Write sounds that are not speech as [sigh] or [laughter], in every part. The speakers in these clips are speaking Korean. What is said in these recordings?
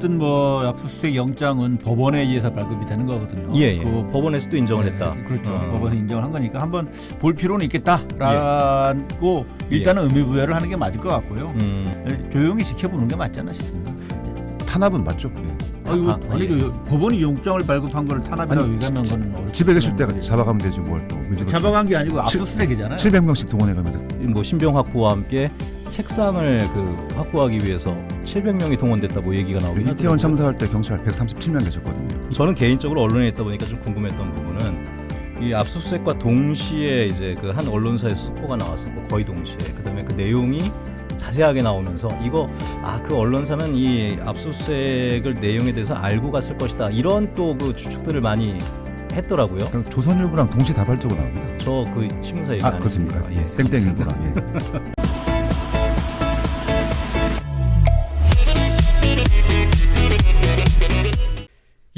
어쨌든 뭐 압수수색 영장은 법원에 의해서 발급이 되는 거거든요. 예, 예. 그 법원에서도 인정을 네, 했다. 그렇죠. 어. 법원에서 인정을 한 거니까 한번 볼 필요는 있겠다라고 일단은 의미 부여를 하는 게 맞을 것 같고요. 음, 예, 조용히 지켜보는 게 맞지 않나 싶습니다. 탄압은 맞죠? 예. 아이고, 아, 아니 예. 그 법원이 영장을 발급한 걸 탄압이라고 아니, 얘기하는 건 어렵- 집에 계실 때 잡아가면 되지 뭘 또. 잡아간 게 아니고 압수수색이잖아요. 700명씩 동원해 가면서 뭐 신병 확보와 함께 책상을 그 확보하기 위해서 700명이 동원됐다 뭐 얘기가 나오긴 이태원 하더라고요. 참사할 때 경찰 137명 계셨거든요. 저는 개인적으로 언론에 있다 보니까 좀 궁금했던 부분은 이 압수수색과 동시에 이제 그 한 언론사에서 속보가 나왔었고 거의 동시에 그다음에 그 내용이 자세하게 나오면서 이거 아 그 언론사는 이 압수수색을 내용에 대해서 알고 갔을 것이다 이런 또 그 추측들을 많이 했더라고요. 조선일보랑 동시다발적으로 나옵니다. 저 그 신문사 얘기 아 안 그렇습니까? 했습니까? 예. 땡땡일보랑. 예.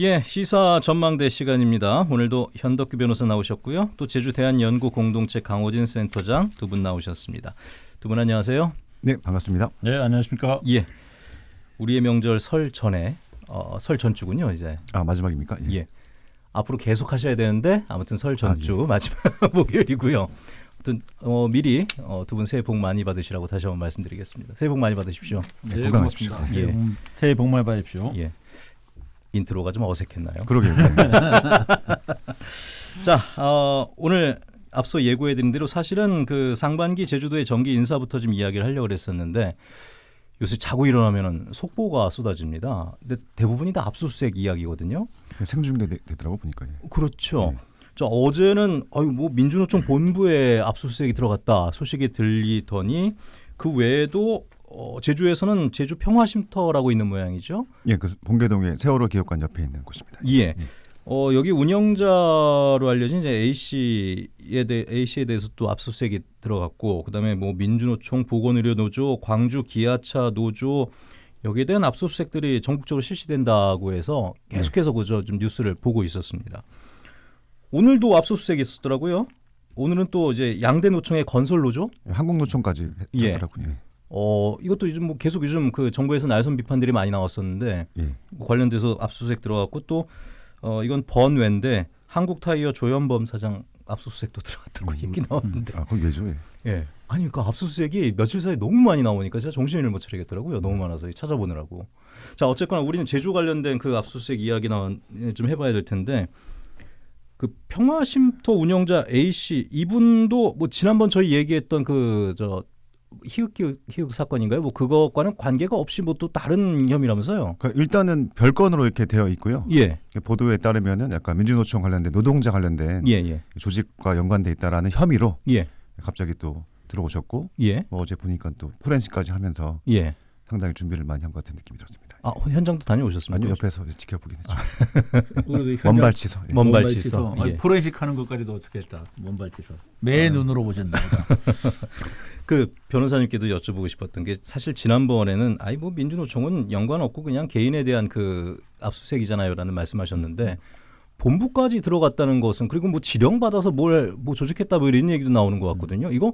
예, 시사 전망대 시간입니다. 오늘도 현덕규 변호사 나오셨고요. 또 제주 대한 연구 공동체 강호진 센터장 두 분 나오셨습니다. 두 분 안녕하세요. 네 반갑습니다. 네, 안녕하십니까? 예. 우리의 명절 설 전에 어, 설 전주군요, 이제. 아 마지막입니까? 예. 예. 앞으로 계속 하셔야 되는데 아무튼 설 전주 아, 마지막 [laughs] 목요일이고요. 아무튼 어, 미리 어, 두분 새해 복 많이 받으시라고 다시 한번 말씀드리겠습니다. 새해 복 많이 받으십시오. 네, 건강하십시오. 고맙습니다. 예. 새해 복 많이 받으십시오. 예. 인트로가 좀 어색했나요? 그러게요. 예. [laughs] 자, 어, 오늘 앞서 예고해드린 대로 사실은 그 상반기 제주도의 정기 인사부터 좀 이야기를 하려고 그랬었는데 요새 자고 일어나면은 속보가 쏟아집니다. 근데 대부분이 다 압수수색 이야기거든요. 생중계 되- 되더라고 보니까. 예. 그렇죠. 네. 자 어제는 아유 뭐 민주노총 본부에 압수수색이 들어갔다 소식이 들리더니 그 외에도 어, 제주에서는 제주 평화쉼터라고 있는 모양이죠. 예, 그 본계동의 세월호 기업관 옆에 있는 곳입니다. 예. 어, 여기 운영자로 알려진 이제 A 씨에 대 A 씨에 대해서 또 압수수색이 들어갔고 그다음에 뭐 민주노총 보건의료노조, 광주 기아차 노조 여기에 대한 압수수색들이 전국적으로 실시된다고 해서 계속해서 그저 좀 뉴스를 보고 있었습니다. 오늘도 압수수색이 있었더라고요. 오늘은 또 이제 양대 노총의 건설 노조 예, 한국 노총까지 예. 했더라고요. 예. 어 이것도 요즘 뭐 계속 요즘 그 정부에서 날선 비판들이 많이 나왔었는데 예. 관련돼서 압수수색 들어갔고 또 어, 이건 번외인데 한국타이어 조현범 사장 압수수색도 [laughs] 들어갔다고 얘기 나왔는데 아, 그건 왜죠? 예. 예 아니 그 압수수색이 며칠 사이에 너무 많이 나오니까 제가 정신을 못 차리겠더라고요 너무 많아서 찾아보느라고 자 어쨌거나 우리는 제주 관련된 그 압수수색 이야기 나좀 해봐야 될 텐데 그 평화쉼터 운영자 A 씨 이분도 뭐 지난번 저희 얘기했던 그 저 희극 희극 희극 사건인가요? 뭐 그것과는 관계가 없이 뭐 또 다른 혐의라면서요? 그러니까 일단은 별건으로 이렇게 되어 있고요. 예, 보도에 따르면은 약간 민주노총 관련된 노동자 관련된 예, 예, 조직과 연관돼 있다라는 혐의로 예, 갑자기 또 들어오셨고 예, 뭐 어제 보니까 또 포렌식까지 하면서 예. 상당히 준비를 많이 한 것 같은 느낌이 들었습니다. 아 현장도 다녀오셨습니까? 아니요 옆에서 지켜보긴 했죠. [laughs] 먼발치서. 예. 아니, 예. 포렌식 하는 것까지도 어떻게 했다. 먼발치서. 매 눈으로 보셨나 보다. [laughs] 그 변호사님께도 여쭤보고 싶었던 게 사실 지난번에는 아이 뭐 민주노총은 연관 없고 그냥 개인에 대한 그 압수수색이잖아요라는 말씀하셨는데 본부까지 들어갔다는 것은 그리고 뭐 지령 받아서 뭘 뭐 조직했다 뭐 이런 얘기도 나오는 것 같거든요. 이거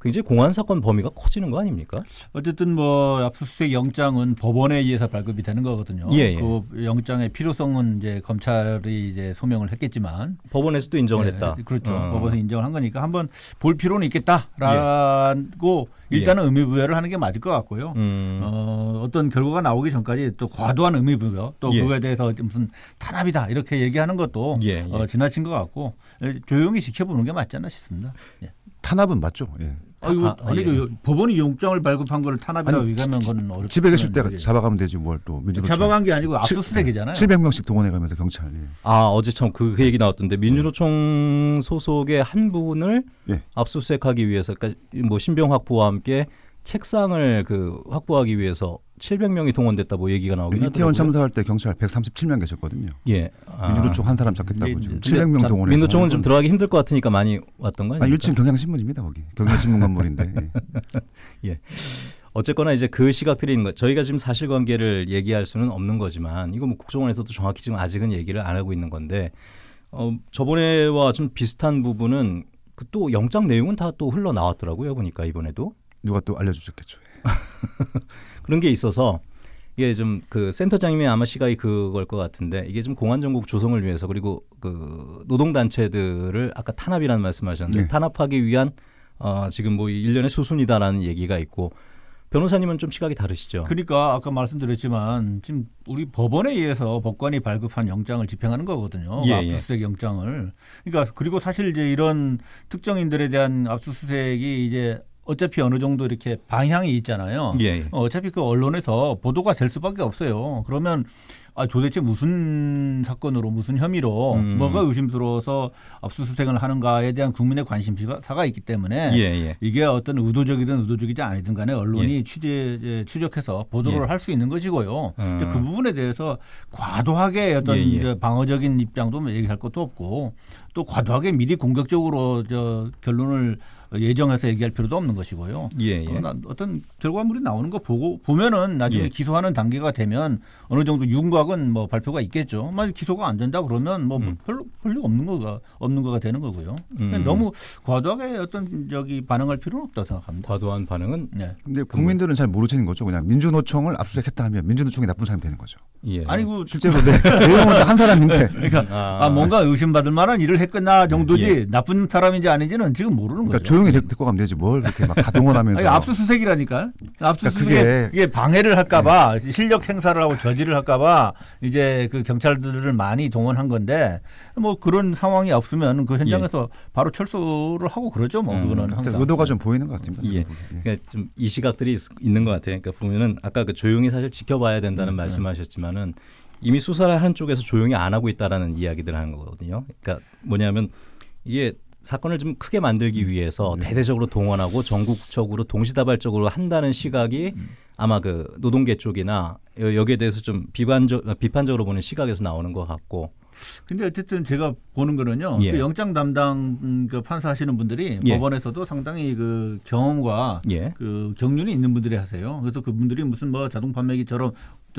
굉장히 공안 사건 범위가 커지는 거 아닙니까? 어쨌든 뭐 압수수색 영장은 법원에 의해서 발급이 되는 거거든요. 예, 예. 그 영장의 필요성은 이제 검찰이 이제 소명을 했겠지만 법원에서도 인정을 예, 했다. 그렇죠. 어. 법원에서 인정을 한 거니까 한번 볼 필요는 있겠다라고 예. 일단은 의미 부여를 하는 게 맞을 것 같고요. 음. 어, 어떤 결과가 나오기 전까지 또 과도한 의미 부여 또 예. 그거에 대해서 무슨 탄압이다 이렇게 얘기하는 것도 예, 예. 어, 지나친 것 같고 예, 조용히 지켜보는 게 맞지 않나 싶습니다. 예. 탄압은 맞죠. 예. 아이고, 아, 아니 예. 그 법원이 영장을 발급한 걸 탄압이라고 얘기하는 건 어렵. 집에 계실 때 잡아가면 되지 뭘또 민주노총. 잡아간 게 아니고 압수수색이잖아요. 700명씩 동원해가면서 경찰. 예. 아 어제 참그 얘기 나왔던데 민주노총 소속의 한 분을 예. 압수수색하기 위해서 그러니까 뭐 신병 확보와 함께 책상을 그 확보하기 위해서 700명이 동원됐다 뭐 얘기가 나오긴 이태원 하더라고요. 참사할 때 경찰 137명 계셨거든요. 예. 아. 민주노총 한 사람 잡겠다고 근데 지금 이제 700명 자, 동원해서. 민노총은 좀 들어가기 힘들 것 같으니까 많이 왔던 거 아, 아닙니까? 1층 경향신문입니다 거기. 경향신문 건물인데. [laughs] 예. 어쨌거나 이제 그 시각들이 있는 거. 저희가 지금 사실관계를 얘기할 수는 없는 거지만 이거 뭐 국정원에서도 정확히 지금 아직은 얘기를 안 하고 있는 건데 어, 저번에와 좀 비슷한 부분은 그 또 영장 내용은 다 또 흘러 나왔더라고요 보니까 이번에도 누가 또 알려주셨겠죠. [laughs] 그런 게 있어서 이게 좀 그 센터장님이 아마 시각이 그걸 것 같은데 이게 좀 공안 정국 조성을 위해서 그리고 그 노동 단체들을 아까 탄압이라는 말씀하셨는데 네. 탄압하기 위한 어 지금 뭐 일련의 수순이다라는 얘기가 있고 변호사님은 좀 시각이 다르시죠. 그러니까 아까 말씀드렸지만 지금 우리 법원에 의해서 법관이 발급한 영장을 집행하는 거거든요. 예, 예. 압수수색 영장을. 그러니까 그리고 사실 이제 이런 특정인들에 대한 압수수색이 이제 어차피 어느 정도 이렇게 방향이 있잖아요. 예, 예. 어, 어차피 그 언론에서 보도가 될 수밖에 없어요. 그러면 아 도대체 무슨 사건으로 무슨 혐의로 음. 뭐가 의심스러워서 압수수색을 하는가에 대한 국민의 관심사가 있기 때문에 예, 예. 이게 어떤 의도적이든 의도적이지 아니든 간에 언론이 취재 이제 추적해서 보도를 예. 할수 있는 것이고요. 음. 그 부분에 대해서 과도하게 어떤 예, 예. 이제 방어적인 입장도 뭐 얘기할 것도 없고 또 과도하게 미리 공격적으로 저 결론을 예정해서 얘기할 필요도 없는 것이고요. 예, 예. 어, 나- 어떤 결과물이 나오는 거 보고 보면은 나중에 예. 기소하는 단계가 되면 어느 정도 윤곽은 뭐 발표가 있겠죠. 만약 기소가 안 된다 그러면 뭐 음. 별로 별로 없는 거가 없는 거가 되는 거고요. 음. 너무 과도하게 어떤 저기 반응할 필요는 없다 고 생각합니다. 과도한 반응은 네. 근데 국민들은 잘 모르시는 거죠. 그냥 민주노총을 압수수색했다 하면 민주노총이 나쁜 사람이 되는 거죠. 예. 아니고 실제로 내, [laughs] 내용은 다한 사람인데 그러니까 아. 아, 뭔가 의심받을 만한 일을 했거나 정도지 예. 나쁜 사람인지 아닌지는 지금 모르는 그러니까 거죠. 조용히 데- 데리고 가면 되지 뭘 그렇게 막 가동원하면서 아니, 압수수색이라니까. 압수수색 그러니까 그게- 네. 이게 방해를 할까봐 실력 행사를 하고 저지를 할까봐 이제 그 경찰들을 많이 동원한 건데 뭐 그런 상황이 없으면 그 현장에서 바로 철수를 하고 그러죠. 뭐 음, 그거는 그때 항상. 의도가 좀 보이는 것 같습니다. 예. 예. 그러니까 좀 이 시각들이 있, 있는 것 같아요. 그러니까 보면은 아까 그 조용히 사실 지켜봐야 된다는 음, 네. 말씀하셨지만은 이미 수사를 하는 쪽에서 조용히 안 하고 있다라는 이야기들 하는 거거든요. 그러니까 뭐냐면 이게 사건을 좀 크게 만들기 위해서 네. 대대적으로 동원하고 전국적으로 동시다발적으로 한다는 시각이 음. 아마 그 노동계 쪽이나 여- 여기에 대해서 좀 비판적 비판적으로 보는 시각에서 나오는 것 같고 근데 어쨌든 제가 보는 거는요. 예. 그 영장 담당 음, 그 판사 하시는 분들이 예. 법원에서도 상당히 그 경험과 예. 그 경륜이 있는 분들이 하세요. 그래서 그분들이 무슨 뭐 자동 판매기처럼 저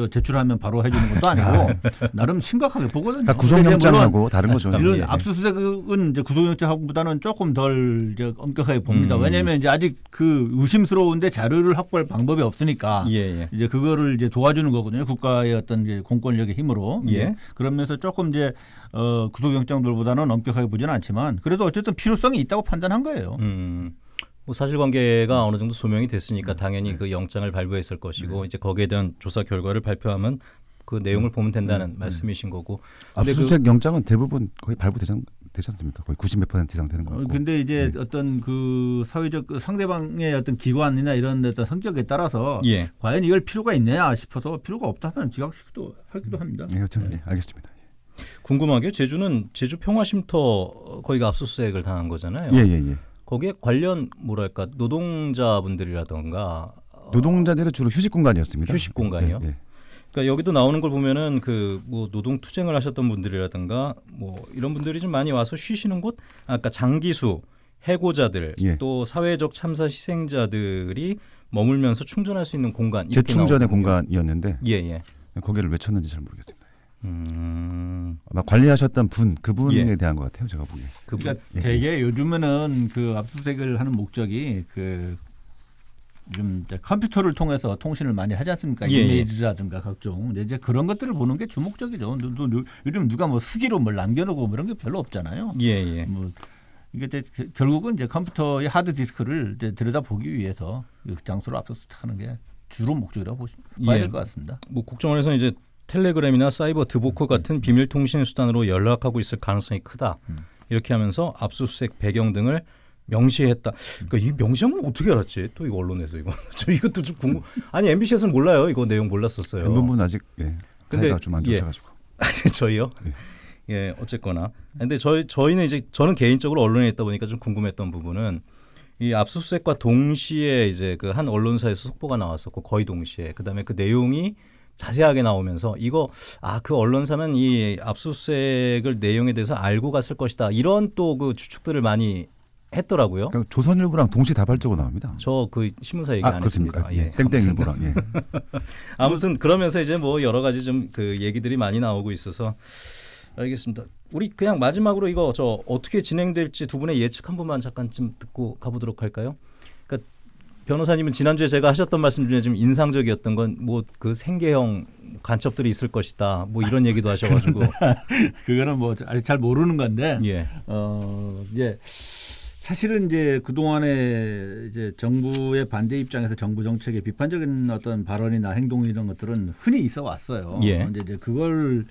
제출하면 바로 해주는 것도 아니고 나름 심각하게 보거든요. 그러니까 구속영장하고 다른 거죠. 이런 예. 압수수색은 이제 구속영장보다는 조금 덜 이제 엄격하게 봅니다. 음. 왜냐하면 이제 아직 그 의심스러운데 자료를 확보할 방법이 없으니까 예, 예. 이제 그거를 이제 도와주는 거거든요. 국가의 어떤 이제 공권력의 힘으로. 예. 예. 그러면서 조금 이제 어 구속영장들보다는 엄격하게 보지는 않지만 그래도 어쨌든 필요성이 있다고 판단한 거예요. 음. 뭐 사실관계가 어느 정도 소명이 네. 됐으니까 당연히 그 영장을 발부했을 것이고 이제 거기에 대한 조사 결과를 발표하면 그 내용을 네. 보면 된다는 말씀이신 거고. 근데 그- 압수수색 영장은 대부분 거의 발부되지 않- 되지 않습니까? 거의 90몇 퍼센트 이상 되는 것 어. 근데 이제 네. 어떤 그 사회적 그 상대방의 어떤 기관이나 이런 어떤 성격에 따라서 예. 과연 이걸 필요가 있느냐 싶어서 필요가 없다면 기각시키도 하기도 합니다. 예, 여튼 예, 알겠습니다. 궁금하게 제주는 제주 평화쉼터 거기가 압수수색을 당한 거잖아요. 예, 예, 예. 거기에 관련 뭐랄까 노동자분들이라던가 어, 노동자들은 주로 휴식 공간이었습니다. 휴식 공간이요? 예, 예. 그러니까 여기도 나오는 걸 보면은 그 뭐 노동 투쟁을 하셨던 분들이라든가 뭐 이런 분들이 좀 많이 와서 쉬시는 곳, 아까 장기수, 해고자들, 예. 또 사회적 참사 희생자들이 머물면서 충전할 수 있는 공간 재충전의. 공간이었는데 예, 예. 거기를 왜 쳤는지 잘 모르겠습니다. 음, 아마 관리하셨던 분 그분에 예. 대한 것 같아요. 제가 보기에. 그 그러니까 예. 되게 요즘에는 그 압수수색을 하는 목적이 그 요즘 이제 컴퓨터를 통해서 통신을 많이 하지 않습니까? 예, 예. 이메일이라든가 각종 이제 그런 것들을 보는 게 주목적이죠. 누- 누- 누- 요즘 누가 뭐 수기로 뭘 남겨놓고 뭐 이런 게 별로 없잖아요. 예, 예. 뭐 이게 이제 그- 결국은 이제 컴퓨터의 하드 디스크를 이제 들여다 보기 위해서 그 장소를 압수수색하는 게 주로 목적이라고 보시 봐야 예. 될것 같습니다. 뭐 국정원에서 이제 텔레그램이나 사이버 드보크 같은 비밀 통신 수단으로 연락하고 있을 가능성이 크다. 음. 이렇게 하면서 압수수색 배경 등을 명시했다. 그러니까 이 명시한 건 어떻게 알았지? 또 이거 언론에서 이거 [laughs] 저 이것도 좀 궁금. 아니 MBC에서는 몰라요. 이거 내용 몰랐었어요. 엠본분 아직 예. 근데- 사이가 좀안 예. [laughs] 저희요? 예, 어쨌거나. 근데 저희 저희는 이제 저는 개인적으로 언론에 있다 보니까 좀 궁금했던 부분은 이 압수수색과 동시에 이제 그 한 언론사에서 속보가 나왔었고 거의 동시에 그다음에 그 내용이 자세하게 나오면서 이거 아 그 언론사는 이 압수수색을 내용에 대해서 알고 갔을 것이다 이런 또 그 추측들을 많이 했더라고요. 그러니까 조선일보랑 동시다발적으로 나옵니다. 저 그 신문사 얘기 아 안 그렇습니까? 했습니다. 예. 땡땡일보랑 예. [laughs] 아무튼 그러면서 이제 뭐 여러 가지 좀 그 얘기들이 많이 나오고 있어서 알겠습니다. 우리 그냥 마지막으로 이거 저 어떻게 진행될지 두 분의 예측 한 번만 잠깐 좀 듣고 가보도록 할까요? 변호사님은 지난주에 제가 하셨던 말씀 중에 좀 인상적이었던 건 뭐 그 생계형 간첩들이 있을 것이다. 뭐 이런 얘기도 하셔가지고 그거는 뭐 아직 잘 모르는 건데 예, 어 이제 사실은 이제 그 동안에 이제 정부의 반대 입장에서 정부 정책에 비판적인 어떤 발언이나 행동 이런 것들은 흔히 있어 왔어요. 예. 근데 이제 그걸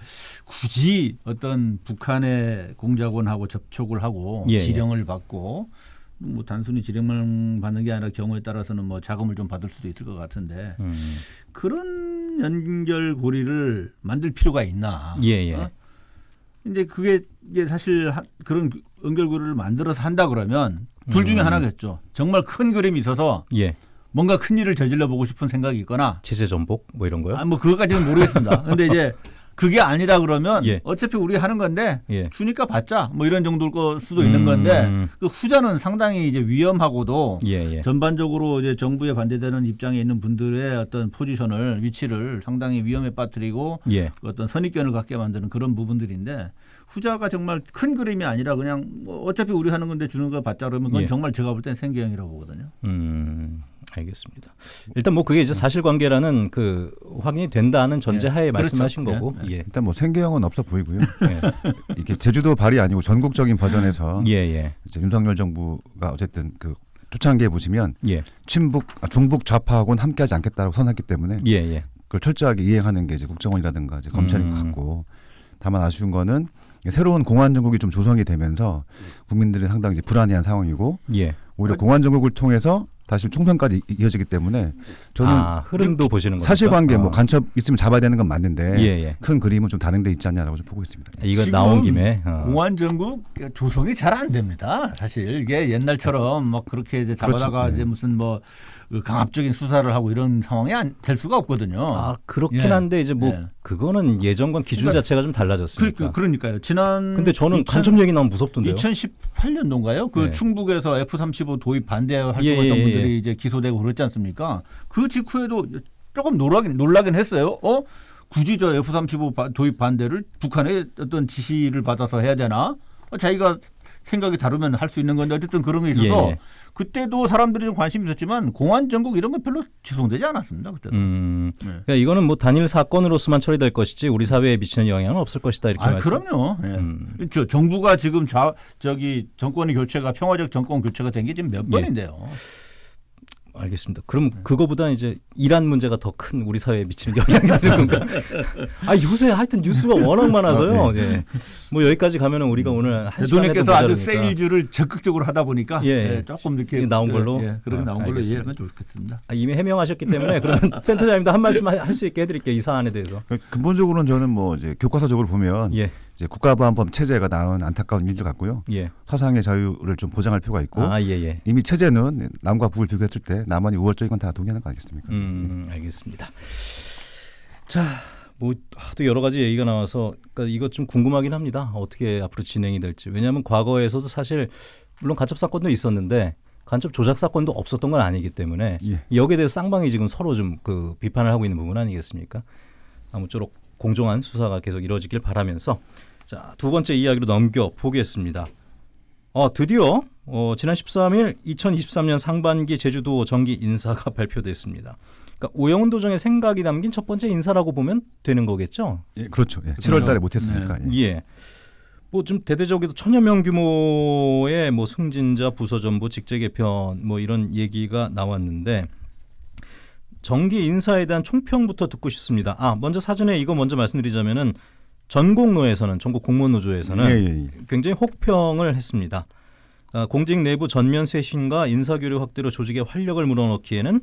굳이 어떤 북한의 공작원하고 접촉을 하고 예, 예. 지령을 받고 뭐 단순히 지령만 받는 게 아니라 경우에 따라서는 뭐 자금을 좀 받을 수도 있을 것 같은데 음. 그런 연결고리를 만들 필요가 있나? 예, 예. 어? 이제 그게 이제 사실 하- 그런 연결고리를 만들어서 한다 그러면 둘 중에 음. 하나겠죠. 정말 큰 그림이 있어서 예, 뭔가 큰 일을 저질러 보고 싶은 생각이 있거나 제재 전복 뭐 이런 거요? 아, 뭐 그것까지는 모르겠습니다. [laughs] 근데 이제 그게 아니라 그러면 예. 어차피 우리 하는 건데 예. 주니까 받자 뭐 이런 정도일 거 수도 있는 음. 건데 그 후자는 상당히 이제 위험하고도 예, 예. 전반적으로 이제 정부에 반대되는 입장에 있는 분들의 어떤 포지션을 위치를 상당히 위험에 빠뜨리고 예. 그 어떤 선입견을 갖게 만드는 그런 부분들인데 후자가 정말 큰 그림이 아니라 그냥 뭐 어차피 우리 하는 건데 주는 거 받자 그러면 그건 예. 정말 제가 볼 땐 생계형이라고 보거든요. 음, 알겠습니다. 일단 뭐 그게 이제 사실관계라는 그 확인이 된다는 전제하에 예, 말씀하신 그렇죠. 거고, 예, 일단 뭐 생계형은 없어 보이고요. [laughs] 예, 이게 제주도 발이 아니고 전국적인 버전에서 [laughs] 예, 예, 이제 윤석열 정부가 어쨌든 그 초창기에 보시면 예, 친북 아, 중북 좌파하고는 함께하지 않겠다고 선했기 때문에 예, 예, 그걸 철저하게 이행하는 게 이제 국정원이라든가 이제 검찰인 음. 것 같고 다만 아쉬운 거는 새로운 공안 정국이 좀 조성이 되면서 국민들이 상당히 이제 불안해한 상황이고 예. 오히려 공안 정국을 통해서 다시 총선까지 이- 이어지기 때문에 저는 아, 흐름도 보시는 거죠. 사실관계 뭐 간첩 있으면 잡아야 되는 건 맞는데 예, 예. 큰 그림은 좀 다른 데 있지 않냐라고 좀 보고 있습니다. 이거 나온 김에 어. 공안 정국 조성이 잘 안 됩니다. 사실 이게 옛날처럼 막 그렇게 이제 잡아다가 그렇죠. 네. 이제 무슨 뭐그 강압적인 수사를 하고 이런 상황이 안, 될 수가 없거든요. 아 그렇긴 예. 한데 이제 뭐 예. 그거는 예전과 기준 그러니까 자체가 좀 달라졌으니까. 그, 그러니까요. 지난 근데 저는 2000 간첩 얘기 나오면 무섭던데요. 2018년도인가요? 그 네. 충북에서 F-35 도입 반대 활동했던 예, 예, 예. 분들이 이제 기소되고 그랬지 않습니까? 그 직후에도 조금 놀라긴, 놀라긴 했어요. 어? 굳이 저 F-35 바- 도입 반대를 북한의 어떤 지시를 받아서 해야 되나? 어, 자기가 생각이 다르면 할 수 있는 건데 어쨌든 그런 게 있어서 예, 예. 그때도 사람들이 좀 관심이 있었지만 공안 정국 이런 건 별로 지송되지 않았습니다. 그때도. 음, 네. 그러니까 이거는 뭐 단일 사건으로서만 처리될 것이지 우리 사회에 미치는 영향은 없을 것이다 이렇게 아, 말씀. 그럼요. 예. 음. 정부가 지금 좌, 저기 정권의 교체가 평화적 정권 교체가 된 게 지금 몇 예. 번인데요. 알겠습니다. 그럼 그거보다 이제 이란 문제가 더 큰 우리 사회에 미치는 영향이 되는 건가? [laughs] 아 요새 하여튼 뉴스가 워낙 많아서요. 예. 뭐 여기까지 가면은 우리가 오늘 한 대도님께서 아주. 세일즈를 적극적으로 하다 보니까 예. 예, 조금 이렇게 나온 걸로? 예, 그렇게 아, 나온 걸로. 이해하면 좋겠습니다. 아, 이미 해명하셨기 때문에 그러면 [laughs] 센터장님도 한 말씀 할 수 있게 해드릴게요 이 사안에 대해서. 근본적으로는 저는 뭐 이제 교과서적으로 보면 예, 이제 국가보안법 체제가 낳은 안타까운 일들 같고요. 예. 사상의 자유를 좀 보장할 필요가 있고 아, 예, 예. 이미 체제는 남과 북을 비교했을 때 남한이 우월적인 건 다 동의하는 거 아니겠습니까? 음, 알겠습니다. 자, 뭐 또 여러 가지 얘기가 나와서 그러니까 이것 좀 궁금하긴 합니다. 어떻게 앞으로 진행이 될지. 왜냐하면 과거에서도 사실 물론 간첩 사건도 있었는데 간첩 조작 사건도 없었던 건 아니기 때문에 예. 여기에 대해서 쌍방이 지금 서로 좀 그 비판을 하고 있는 부분 아니겠습니까? 아무쪼록 공정한 수사가 계속 이루어지길 바라면서 자, 두 번째 이야기로 넘겨 보겠습니다. 어, 드디어 어, 지난 13일 2023년 상반기 제주도 정기 인사가 [laughs] 발표됐습니다. 그러니까 오영훈 도정의 생각이 담긴 첫 번째 인사라고 보면 되는 거겠죠? 예, 그렇죠. 예, 7월 달에 못 했으니까. 예. 예. 뭐좀 대대적으로 천여 명 규모의 뭐 승진자, 부서 전부, 직제 개편 뭐 이런 얘기가 나왔는데 정기 인사에 대한 총평부터 듣고 싶습니다. 아 먼저 사전에 이거 먼저 말씀드리자면은 전공노에서는 전국 공무원 노조에서는 예, 예, 예. 굉장히 혹평을 했습니다. 아, 공직 내부 전면 쇄신과 인사교류 확대로 조직에 활력을 물어넣기에는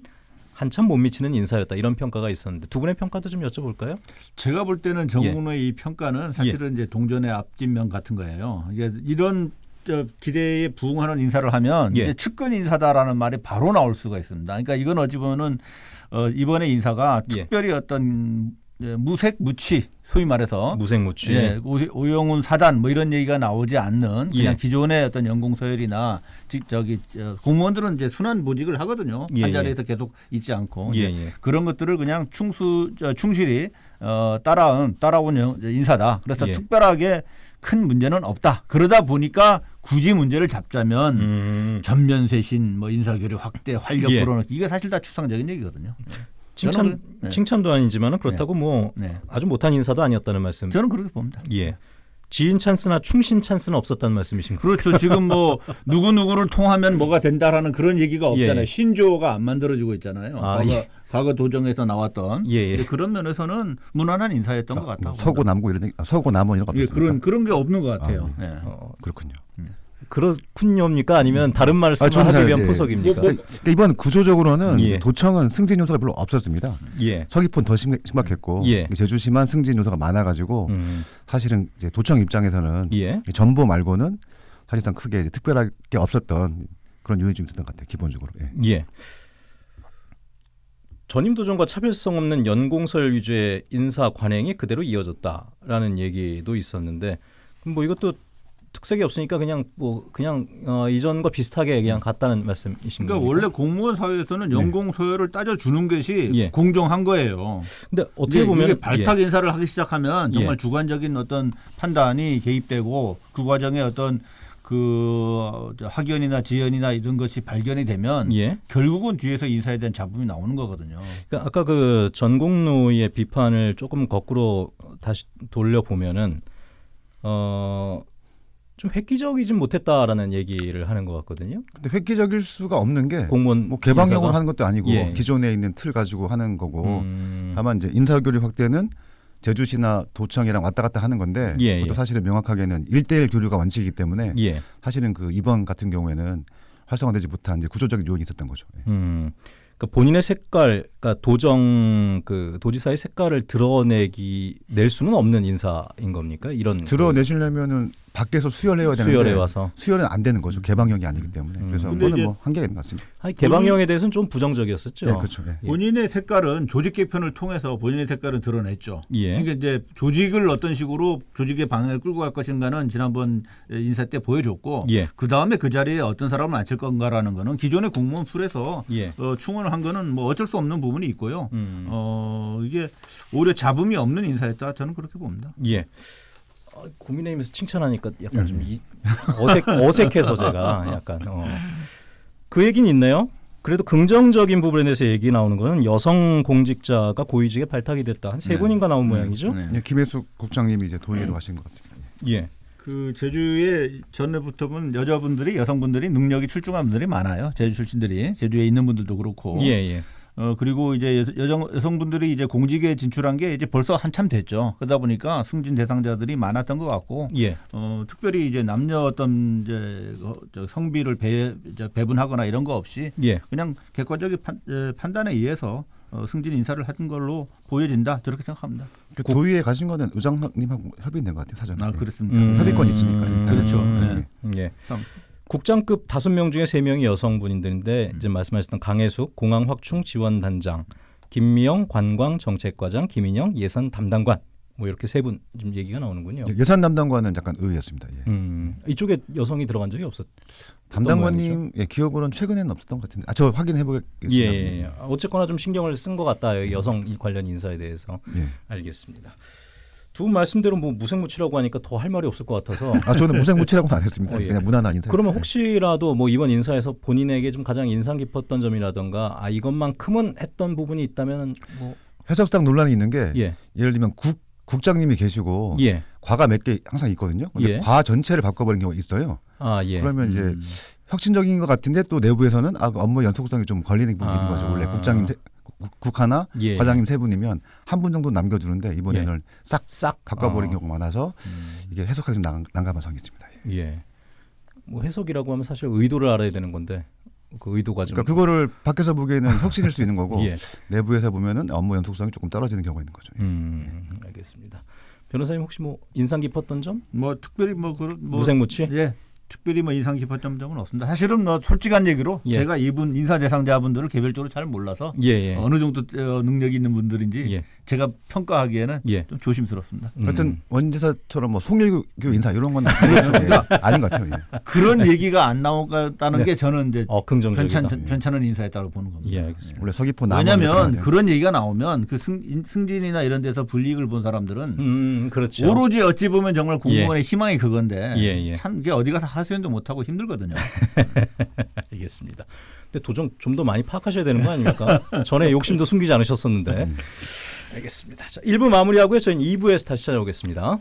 한참 못 미치는 인사였다 이런 평가가 있었는데 두 분의 평가도 좀 여쭤볼까요? 제가 볼 때는 정문의 이 평가는 사실은 이제 동전의 앞뒷면 같은 거예요. 이게 이런 저 기대에 부응하는 인사를 하면 예. 이제 측근 인사다라는 말이 바로 나올 수가 있습니다. 그러니까 이건 어찌 보면은 어, 이번에 인사가 예. 특별히 어떤 예, 무색 무취 소위 말해서 무색무취. 예, 오- 오영훈 사단 뭐 이런 얘기가 나오지 않는 그냥 예. 기존의 어떤 연공 서열이나 직 저기 저 공무원들은 이제 순환 보직을 하거든요. 예, 한 예. 자리에서 계속 있지 않고 예, 예. 그런 것들을 그냥 충수 저, 충실히 어, 따라온 따라온 영- 인사다. 그래서 예. 특별하게 큰 문제는 없다. 그러다 보니까 굳이 문제를 잡자면 음. 전면 쇄신, 뭐 인사교류 확대, 활력 예. 불어넣기 이게 사실 다 추상적인 얘기거든요. 칭찬 저는 그- 네. 칭찬도 아니지만은 그렇다고 뭐 네, 아주 못한 인사도 아니었다는 말씀. 저는 그렇게 봅니다. 예. 지인 찬스나 충신 찬스는 없었다는 말씀이신가요? 그렇죠. 지금 뭐 [laughs] 누구 누구를 통하면 뭐가 된다라는 그런 얘기가 없잖아요. 예. 신조어가 안 만들어지고 있잖아요. 아, 과거, 예. 과거 도정에서 나왔던 예, 예. 그런 면에서는 무난한 인사였던 것 같다고. 뭐 서고 남고 이런 아, 서고 남원 이런 거 예? 그런 그런 게 없는 것 같아요. 아, 예. 어, 그렇군요. 그렇군요입니까? 아니면 다른 말씀을 아, 하기 잘, 위한 예. 포석입니까? 뭐, 그러니까 이번 구조적으로는 예. 도청은 승진 요소가 별로 없었습니다. 예. 서귀포는 더 심, 심각했고 예. 제주시만 승진 요소가 많아가지고 음. 사실은 이제 도청 입장에서는 예. 이 전보 말고는 사실상 크게 이제 특별할 게 없었던 그런 요인이 좀 있었던 것 같아요. 기본적으로. 예. 예. 전임 도전과 차별성 없는 연공설 위주의 인사 관행이 그대로 이어졌다라는 얘기도 있었는데 그럼 뭐 이것도 특색이 없으니까 그냥 뭐 그냥 어, 이전과 비슷하게 그냥 갔다는 말씀이신 그러니까 겁니까? 원래 공무원 사회에서는 연공 소요를 따져 주는 것이 예. 공정한 거예요. 근데 어떻게 보면 이게 발탁 인사를 하기 시작하면 예. 정말 주관적인 어떤 판단이 개입되고 그 과정에 어떤 그저 학연이나 지연이나 이런 것이 발견이 되면 예. 예. 결국은 뒤에서 인사에 대한 잡음이 나오는 거거든요. 그러니까 아까 그 전공로의 비판을 조금 거꾸로 다시 돌려 보면은 어. 좀 획기적이진 못했다라는 얘기를 하는 것 같거든요. 근데 획기적일 수가 없는 게뭐 공무원 개방형으로 인사가. 하는 것도 아니고 예. 기존에 있는 틀 가지고 하는 거고 음. 다만 이제 인사교류 확대는 제주시나 도청이랑 왔다 갔다 하는 건데 예, 그것도 예. 사실은 명확하게는 일대일 교류가 원칙이기 때문에 예. 사실은 그 이번 같은 경우에는 활성화되지 못한 이제 구조적인 요인이 있었던 거죠. 예. 음. 그러니까 본인의 색깔, 그러니까 도정 그 도지사의 색깔을 드러내기 낼 수는 없는 인사인 겁니까? 이런 드러내시려면은 밖에서 수혈해야 그 되는데 수혈해 와서 수혈은 안 되는 거죠. 개방형이 아니기 때문에. 음. 그래서 그거는 뭐 한계가 있는 것 같습니다. 아니, 개방형에 대해서는 좀 부정적이었었죠. 예, 그렇죠. 예. 예. 본인의 색깔은 조직 개편을 통해서 본인의 색깔을 드러냈죠. 예. 그러니까 이제 조직을 어떤 식으로 조직의 방향을 끌고 갈 것인가는 지난번 인사 때 보여줬고 예. 그 다음에 그 자리에 어떤 사람을 앉힐 건가라는 거는 기존의 공무원 풀에서 예. 어, 충원을 한 거는 뭐 어쩔 수 없는 부분이 있고요. 음. 어, 이게 오히려 잡음이 없는 인사였다 저는 그렇게 봅니다. 예. 어, 국민의힘에서 칭찬하니까 약간 음. 좀 이, 어색 어색해서 제가 약간 어. 그 얘기는 있네요. 그래도 긍정적인 부분에 대해서 얘기 나오는 거는 여성 공직자가 고위직에 발탁이 됐다. 한세 네. 분인가 나온 모양이죠. 네. 예, 김혜숙 국장님이 이제 동의를 하신 것 같습니다. 예. 예. 그 제주에 전에부터 본 여자분들이 여성분들이 능력이 출중한 분들이 많아요. 제주 출신들이 제주에 있는 분들도 그렇고. 예, 예. 어 그리고 이제 여- 여성 여성분들이 이제 공직에 진출한 게 이제 벌써 한참 됐죠. 그러다 보니까 승진 대상자들이 많았던 것 같고 예. 어 특별히 이제 남녀 어떤 이제 어, 저 성비를 배, 배분하거나 이런 거 없이 예. 그냥 객관적인 판, 에, 판단에 의해서 어, 승진 인사를 한 걸로 보여진다 저렇게 생각합니다. 그 도의회 가신 거는 의장님하고 협의된 것 같아요 사전에. 아 예. 그렇습니다. 음. 협의권이 있으니까 일단. 그렇죠. 음, 예. 참. 국장급 다섯 명 중에 세 명이 여성분들인데 음. 이제 말씀하셨던 강혜숙 공항 확충 지원 단장, 김미영 관광 정책과장, 김인영 예산 담당관 뭐 이렇게 세 분 좀 얘기가 나오는군요. 예, 예산 담당관은 약간 의외였습니다. 예. 음, 이쪽에 여성이 들어간 적이 없었. 담당관님 예, 기억으로는 최근에는 없었던 것 같은데. 아, 저 확인해 보겠습니다. 예, 예, 예. 어쨌거나 좀 신경을 쓴 것 같다. 여성 관련 인사에 대해서 예. 알겠습니다. 두분 말씀대로 뭐 무색무취라고 하니까 더 할 말이 없을 것 같아서. 아 저는 무색무취라고는 안 했습니다. 어, 예. 그냥 무난한 인사. 그러면 혹시라도 뭐 이번 인사에서 본인에게 좀 가장 인상 깊었던 점이라던가 아 이것만큼은 했던 부분이 있다면 뭐 해석상 논란이 있는 게 예, 예를 들면 국 국장님이 계시고 예, 과가 몇 개 항상 있거든요. 근데 예. 과 전체를 바꿔버린 경우가 있어요. 아 예. 그러면 이제 음. 혁신적인 것 같은데 또 내부에서는 아, 그 업무 연속성이 좀 걸리는 부분이 있는 아. 거죠. 원래 국장님 세, 국- 국 하나, 예. 과장님 세 분이면 한 분 정도 남겨두는데 이번에는 싹싹 바꿔버린 어, 경우가 많아서 음, 이게 해석하기 좀 난, 난감한 상황이 있습니다. 예. 뭐 해석이라고 하면 사실 의도를 알아야 되는 건데 그 의도가 좀 그러니까 그거를 밖에서 보기에는 [laughs] 혁신일 수 있는 거고 예. 내부에서 보면은 업무 연속성이 조금 떨어지는 경우가 있는 거죠. 음, 알겠습니다. 변호사님 혹시 뭐 인상 깊었던 점? 뭐 특별히 뭐 그런 뭐 무색무취? 예. 특별히 뭐 인상 깊었던 점은 없습니다. 사실은 뭐 솔직한 얘기로 예. 제가 이분 인사 대상자분들을 개별적으로 잘 몰라서 예, 예. 어느 정도 어, 능력이 있는 분들인지 예. 제가 평가하기에는 예. 좀 조심스럽습니다. 하여튼 음. 원지사처럼 뭐 송일교 인사 이런 건 예, [laughs] 아닌 것 같아요. 예. 그런 얘기가 안 나오겠다는 네. 게 저는 이제 어, 긍정적이다. 괜찮, 괜찮은 인사였다고 보는 겁니다. 예, 알겠습니다. 원래 서귀포 왜냐하면 그런 얘기가 나오면 그 승, 인- 승진이나 이런 데서 불이익을 본 사람들은 음, 그렇죠. 오로지 어찌 보면 정말 공무원의 희망이 그건데 예, 예. 참 이게 어디 가서 하소연도 못하고 힘들거든요. [laughs] 알겠습니다. 근데 도정 좀 더 많이 파악하셔야 되는 거 아닙니까? 전에 욕심도 숨기지 않으셨었는데. 알겠습니다. 자, 1부 마무리하고요. 저희는 2부에서 다시 찾아오겠습니다.